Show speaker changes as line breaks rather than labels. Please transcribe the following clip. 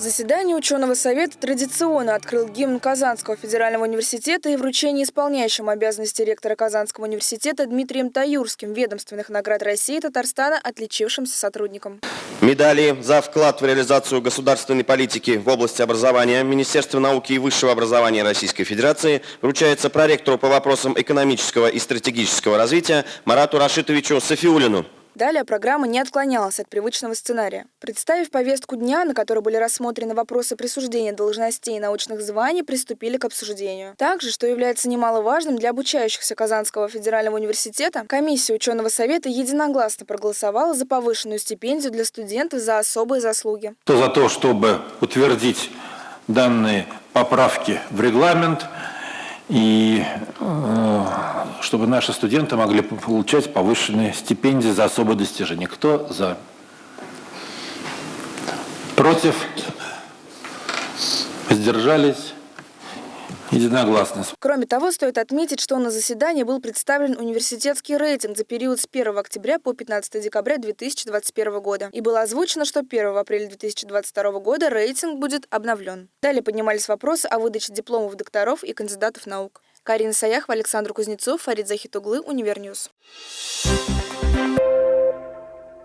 заседании ученого совета традиционно открыл гимн Казанского федерального университета и вручение исполняющим обязанности ректора Казанского университета Дмитрием Таюрским ведомственных наград России и Татарстана отличившимся сотрудникам.
Медали за вклад в реализацию государственной политики в области образования Министерства науки и высшего образования Российской Федерации вручается проректору по вопросам экономического и стратегического развития Марату Рашитовичу Софиулину.
Далее программа не отклонялась от привычного сценария. Представив повестку дня, на которой были рассмотрены вопросы присуждения должностей и научных званий, приступили к обсуждению. Также, что является немаловажным для обучающихся Казанского федерального университета, комиссия ученого совета единогласно проголосовала за повышенную стипендию для студентов за особые заслуги.
То за то, чтобы утвердить данные поправки в регламент и э, чтобы наши студенты могли получать повышенные стипендии за особые достижения. Кто за? Против? Воздержались? Единогласно.
Кроме того, стоит отметить, что на заседании был представлен университетский рейтинг за период с 1 октября по 15 декабря 2021 года. И было озвучено, что 1 апреля 2022 года рейтинг будет обновлен. Далее поднимались вопросы о выдаче дипломов докторов и кандидатов наук. Карина Саяхова, Александр Кузнецов, Фарид Захитуглы, Univer News. Thank you